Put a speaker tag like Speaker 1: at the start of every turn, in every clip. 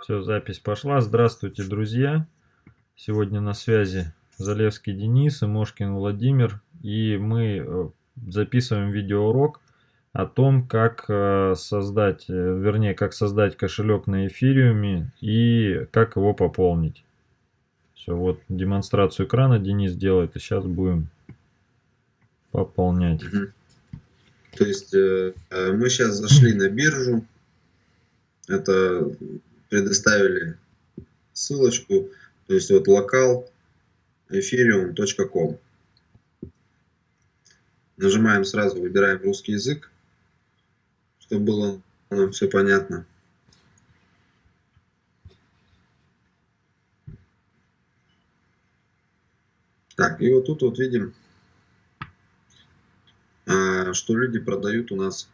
Speaker 1: Все, запись пошла. Здравствуйте, друзья. Сегодня на связи Залевский Денис и Мошкин Владимир. И мы э, записываем видеоурок о том, как э, создать, э, вернее, как создать кошелек на эфириуме и как его пополнить. Все, вот демонстрацию экрана Денис делает, и сейчас будем пополнять.
Speaker 2: То есть мы сейчас зашли на биржу, это предоставили ссылочку, то есть вот локал ethereum.com. Нажимаем сразу, выбираем русский язык, чтобы было нам все понятно. Так, и вот тут вот видим, а, что люди продают у нас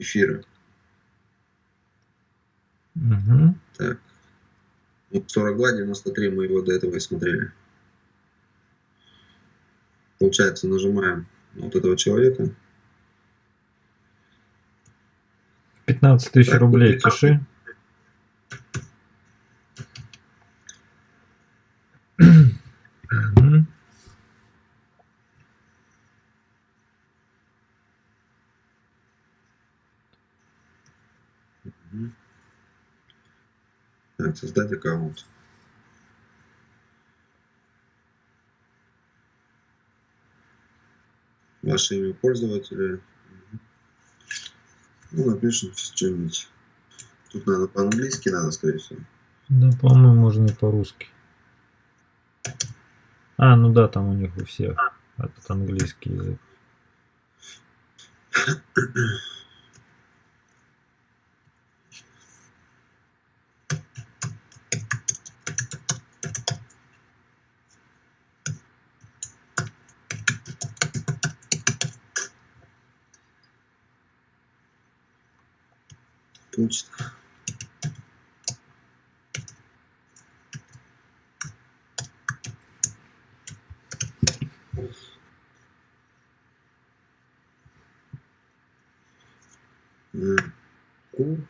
Speaker 2: эфиры. Угу. Так. 42, 93 мы его до этого и смотрели. Получается, нажимаем вот этого человека.
Speaker 1: 15 тысяч рублей пиши.
Speaker 2: Так, создать аккаунт. Ваше имя пользователя. Ну, напишем что-нибудь. Тут надо по-английски, надо, скорее всего.
Speaker 1: Да, по-моему, можно и по-русски. А, ну да, там у них у всех этот английский язык.
Speaker 2: atitudes. Hum.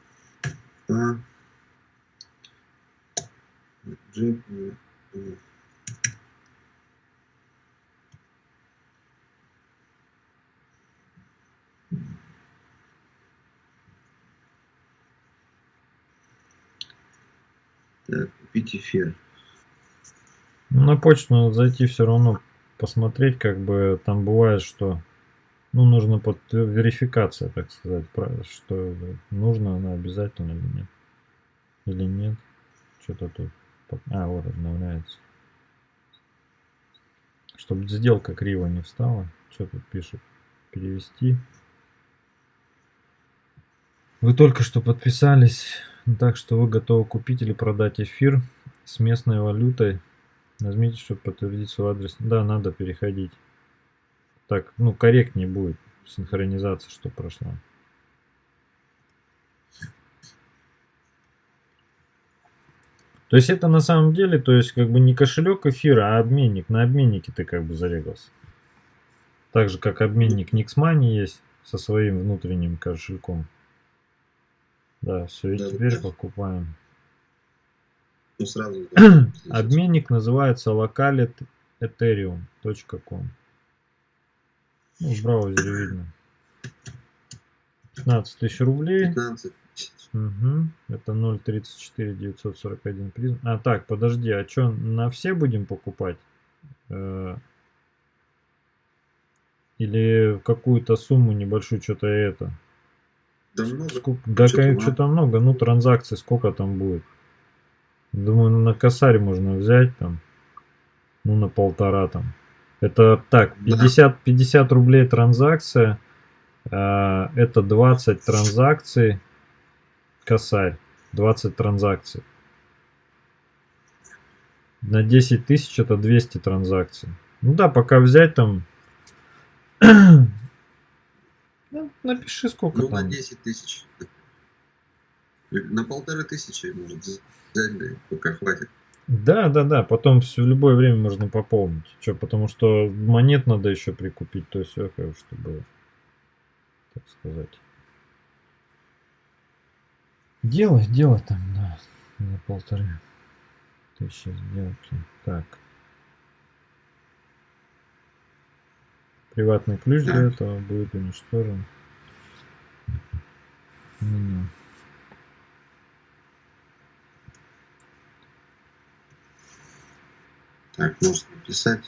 Speaker 2: Купить эфир.
Speaker 1: Ну, на почту надо зайти все равно, посмотреть, как бы там бывает, что ну, нужно под верификация, так сказать, что нужно она обязательно или нет. Или нет. Что-то тут. А, вот обновляется. Чтобы сделка криво не встала. Что тут пишет? Перевести. Вы только что подписались, так что вы готовы купить или продать эфир с местной валютой. Нажмите, чтобы подтвердить свой адрес. Да, надо переходить. Так, ну, корректнее будет синхронизация, что прошла. То есть это на самом деле, то есть как бы не кошелек эфира, а обменник. На обменнике ты как бы зарегался. Так же, как обменник Nixmoney есть со своим внутренним кошельком. Да, все, и да, теперь да. покупаем.
Speaker 2: Ну, сразу.
Speaker 1: Обменник называется localethereum.com. Ну, в браузере видно. 15 тысяч рублей.
Speaker 2: 15
Speaker 1: Угу. Это 0.34 941 призм. А так, подожди, а что, на все будем покупать? Э, или какую-то сумму небольшую, что-то это?
Speaker 2: Да много.
Speaker 1: Сколько, да, что-то много. Ну, транзакций сколько там будет? Думаю, на косарь можно взять там. Ну, на полтора там. Это так, 50, 50 рублей транзакция. Э, это 20 транзакций. Косарь. 20 транзакций. На 10 тысяч это 200 транзакций. Ну да, пока взять там ну, напиши сколько
Speaker 2: ну,
Speaker 1: там.
Speaker 2: на 10 тысяч. На полторы тысячи может взять, да, пока хватит.
Speaker 1: Да, да, да, потом все в любое время можно пополнить. Что, потому что монет надо еще прикупить, то есть все, чтобы, так сказать. Делай, делай там, да. полторы тысячи сделки. Так. Приватный ключ для этого будет уничтожен. Меню.
Speaker 2: Так, можно написать.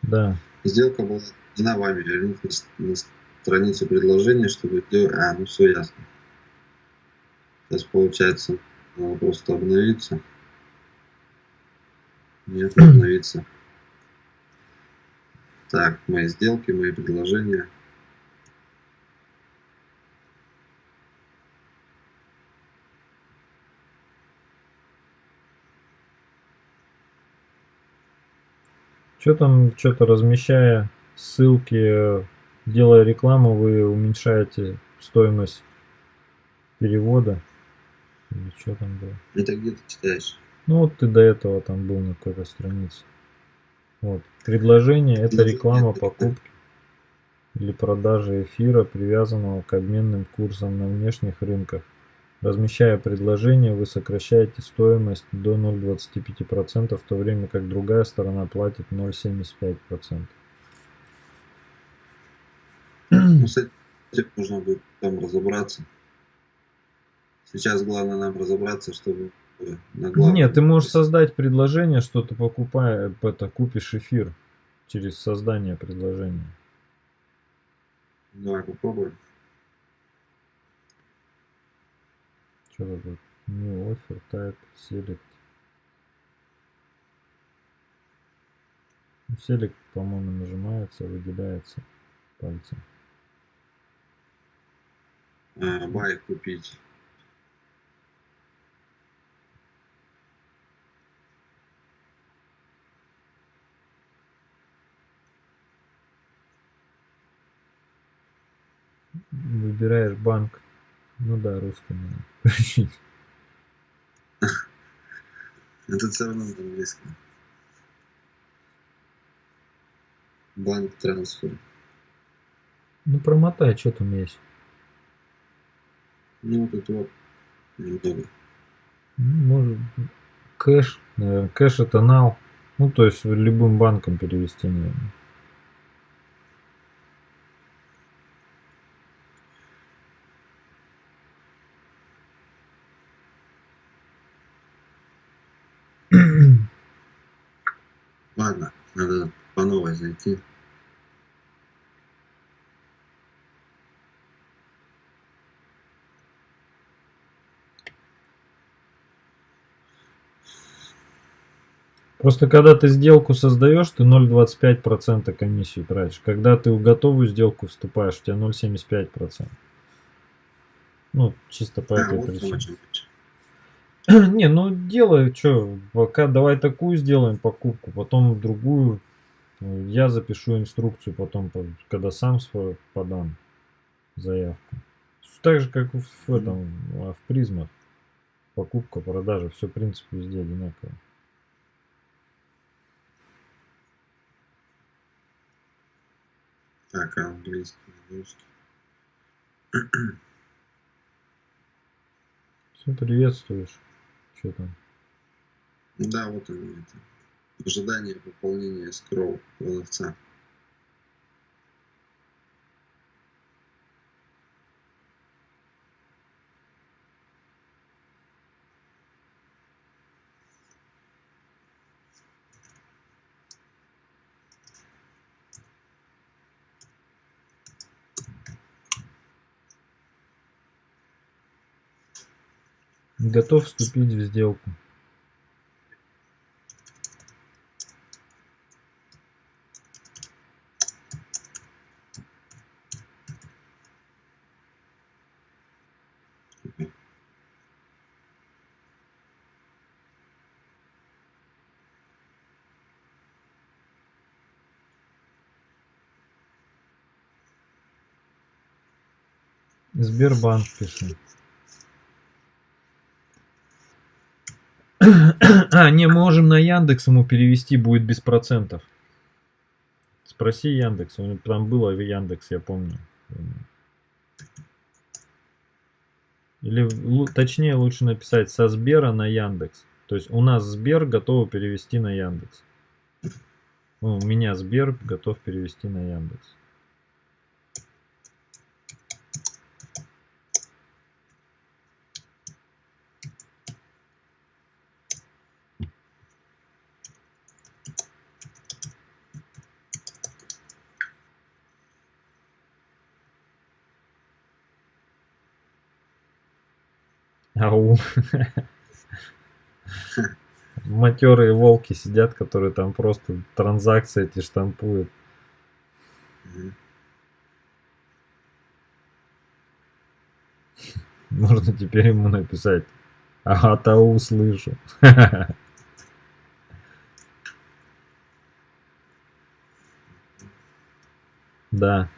Speaker 1: Да.
Speaker 2: Сделка была проведена вами. Вернитесь на страницу предложения, чтобы. А, ну все ясно. Сейчас получается, надо просто обновиться. Нет, обновиться. Так, мои сделки, мои предложения.
Speaker 1: Что там, что-то размещая ссылки, делая рекламу, вы уменьшаете стоимость перевода? Или что там было?
Speaker 2: Это где ты читаешь?
Speaker 1: Ну вот ты до этого там был на какой-то странице. Вот. Предложение это реклама покупки или продажи эфира, привязанного к обменным курсам на внешних рынках. Размещая предложение, вы сокращаете стоимость до 0,25%, в то время как другая сторона платит 0,75%.
Speaker 2: Ну, с этим нужно будет там разобраться. Сейчас главное нам разобраться, чтобы
Speaker 1: на главном... Нет, ты можешь создать предложение, что ты покупаешь, это купишь эфир через создание предложения.
Speaker 2: Давай попробуем.
Speaker 1: Тут? New offer type select. Select, по-моему, нажимается, выделяется пальцем.
Speaker 2: А, buy купить.
Speaker 1: Выбираешь банк. Ну да, русский надо.
Speaker 2: Это все равно на английском. Банк трансфер.
Speaker 1: Ну промотай, что там есть.
Speaker 2: Ну вот это вот немного.
Speaker 1: Ну, может, кэш, наверное. Кэш это нал. Ну, то есть любым банком перевести, наверное.
Speaker 2: Ладно, надо по новой зайти.
Speaker 1: Просто когда ты сделку создаешь, ты 0,25% комиссию тратишь. Когда ты в готовую сделку вступаешь, у тебя 0,75%. Ну, чисто по а, этой вот причине. Не, ну делай, что, пока давай такую сделаем покупку, потом другую. Я запишу инструкцию потом, когда сам свой подам заявку. Так же, как в этом, а, в призмах. Покупка, продажа, все в принципе везде одинаково.
Speaker 2: Так, английский, русский.
Speaker 1: Все приветствуешь. Что там?
Speaker 2: Да, вот он это. Ожидание пополнения скроу продавца.
Speaker 1: Готов вступить в сделку. Сбербанк пишет. А, не, можем на Яндекс ему перевести, будет без процентов. Спроси Яндекс, там было Яндекс, я помню. Или точнее лучше написать со Сбера на Яндекс. То есть у нас Сбер готов перевести на Яндекс. Ну, у меня Сбер готов перевести на Яндекс. Ау. Матерые волки сидят, которые там просто транзакции эти штампуют. Можно теперь ему написать. Ага, тау услышу. Да.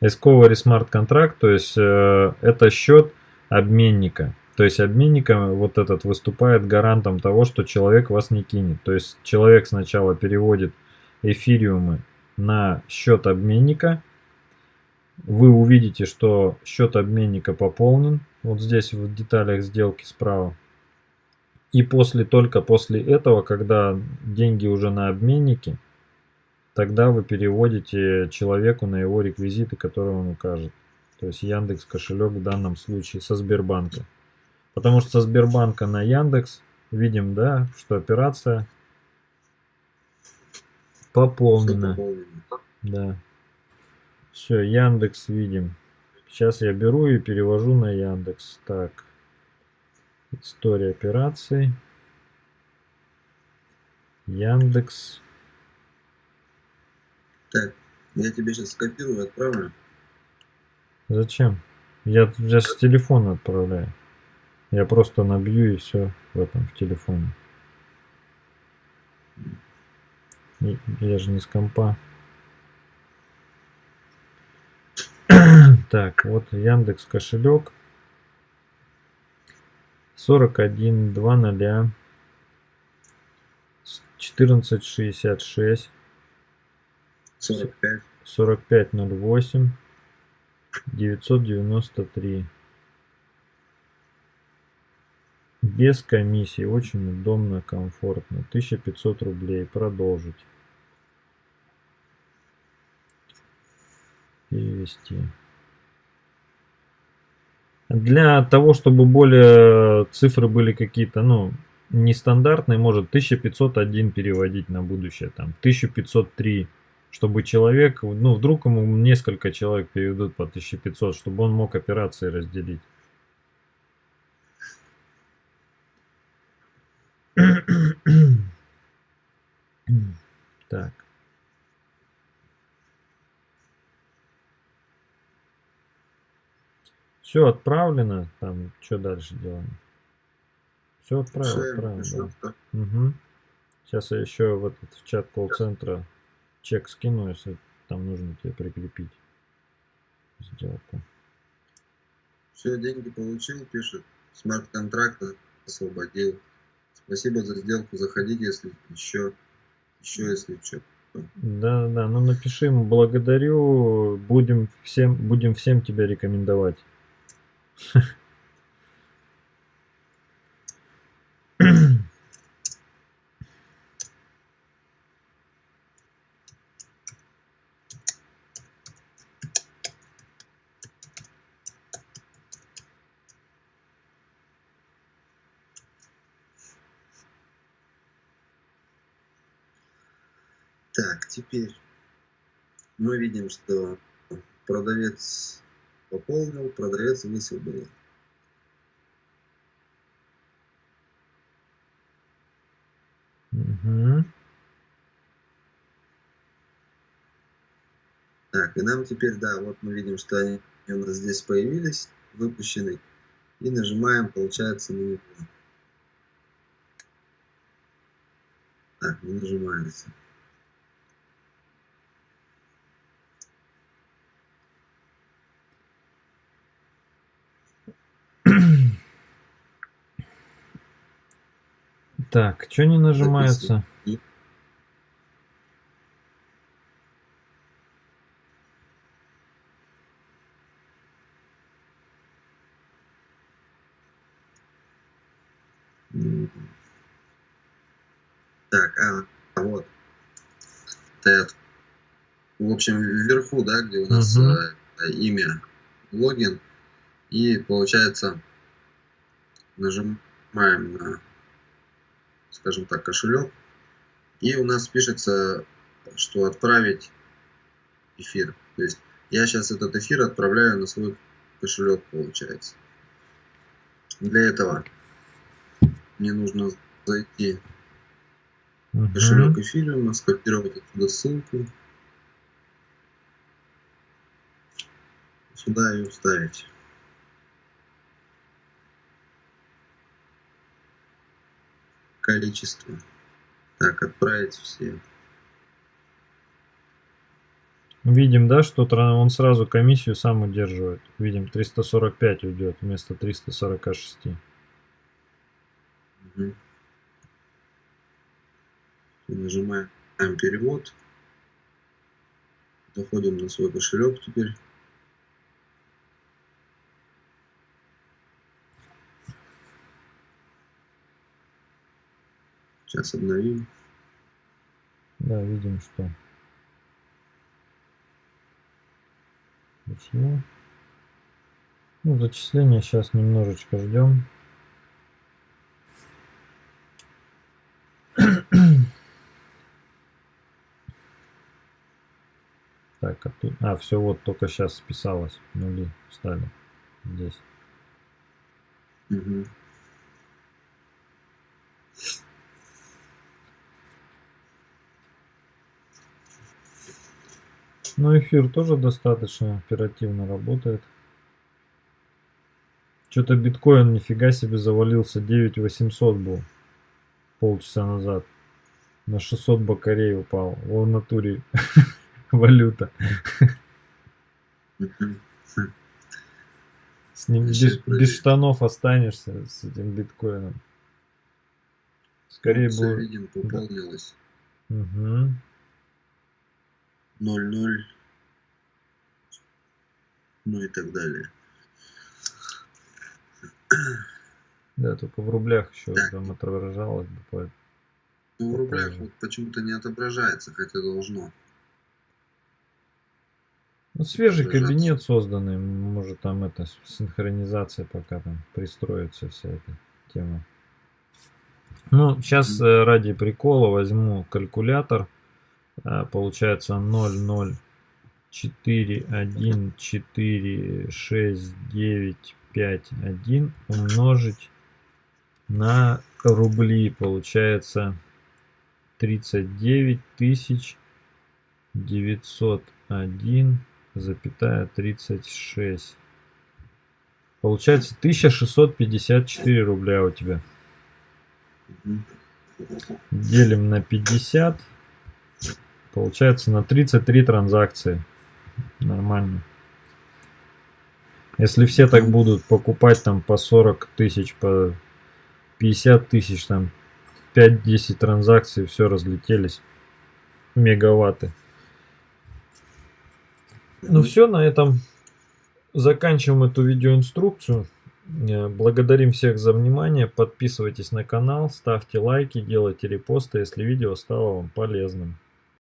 Speaker 1: Discovery Smart контракт, то есть э, это счет обменника. То есть обменника вот этот выступает гарантом того, что человек вас не кинет. То есть человек сначала переводит эфириумы на счет обменника. Вы увидите, что счет обменника пополнен. Вот здесь в деталях сделки справа. И после, только после этого, когда деньги уже на обменнике, тогда вы переводите человеку на его реквизиты, которые он укажет. То есть Яндекс кошелек в данном случае со Сбербанка. Потому что со Сбербанка на Яндекс видим, да, что операция пополнена. Да. Все, Яндекс видим. Сейчас я беру и перевожу на Яндекс. Так. История операций. Яндекс.
Speaker 2: Так, я тебе сейчас скопирую, отправлю.
Speaker 1: Зачем? Я, я с телефона отправляю. Я просто набью и все в этом, в телефоне. Я же не с компа. так, вот Яндекс кошелек. 41 2 0 1466
Speaker 2: 45.
Speaker 1: 4508 993. Без комиссии. Очень удобно, комфортно. 1500 рублей. Продолжить. Перевести. Для того, чтобы более цифры были какие-то, ну, нестандартные, может 1501 переводить на будущее, там 1503 чтобы человек, ну вдруг ему несколько человек переведут по 1500, чтобы он мог операции разделить. Так. Все отправлено. Там что дальше делаем? Все отправил, отправил. Да. Угу. Сейчас я еще в этот в чат колл-центра чек скину, если там нужно тебе прикрепить сделку.
Speaker 2: Все, деньги получил, пишет. Смарт-контракт освободил. Спасибо за сделку. Заходите, если еще, еще если что.
Speaker 1: Да, да, ну напиши ему благодарю, будем всем, будем всем тебя рекомендовать.
Speaker 2: Так, теперь мы видим, что продавец пополнил, продавец высвободил.
Speaker 1: Угу.
Speaker 2: Так, и нам теперь, да, вот мы видим, что они у нас здесь появились, выпущены. И нажимаем, получается, на него. Так, не нажимается.
Speaker 1: Так, что не нажимается?
Speaker 2: Так, а, вот. Тед. В общем, вверху, да, где у нас угу. э, имя, логин. И получается, нажимаем на скажем так, кошелек. И у нас пишется, что отправить эфир. То есть я сейчас этот эфир отправляю на свой кошелек, получается. Для этого мне нужно зайти в кошелек эфириума, скопировать отсюда ссылку. Сюда ее вставить. Количество. Так, отправить все.
Speaker 1: Видим, да, что он сразу комиссию сам удерживает. Видим, 345 уйдет вместо 346. Угу.
Speaker 2: Нажимаем перевод. Заходим на свой кошелек теперь. Сейчас обновим.
Speaker 1: Да, видим, что Почему? Ну, зачисление сейчас немножечко ждем. Так, а, тут... а все, вот только сейчас списалось. Нули стали здесь. Угу. Но эфир тоже достаточно оперативно работает. Что-то биткоин нифига себе завалился. 9800 был полчаса назад. На 600 бакарей упал. О, в натуре валюта. С ним без, штанов останешься с этим биткоином. Скорее
Speaker 2: бы... Да. Угу. 0, 0, ну и так далее.
Speaker 1: Да, только в рублях еще да. там отображалось бы.
Speaker 2: Ну, в рублях вот почему-то не отображается, хотя должно.
Speaker 1: Ну, свежий кабинет созданный, может там это синхронизация пока там пристроится вся эта тема. Ну, сейчас mm -hmm. ради прикола возьму калькулятор получается 0, 0, 4, 1, 4, 6, 9, 5, 1 умножить на рубли. Получается 39 тысяч 901 запятая 36. Получается 1654 рубля у тебя. Делим на 50. Получается на 33 транзакции. Нормально. Если все так будут покупать там по 40 тысяч, по 50 тысяч, там 5-10 транзакций, все разлетелись. Мегаватты. Ну все, на этом заканчиваем эту видеоинструкцию. Э, благодарим всех за внимание. Подписывайтесь на канал, ставьте лайки, делайте репосты, если видео стало вам полезным.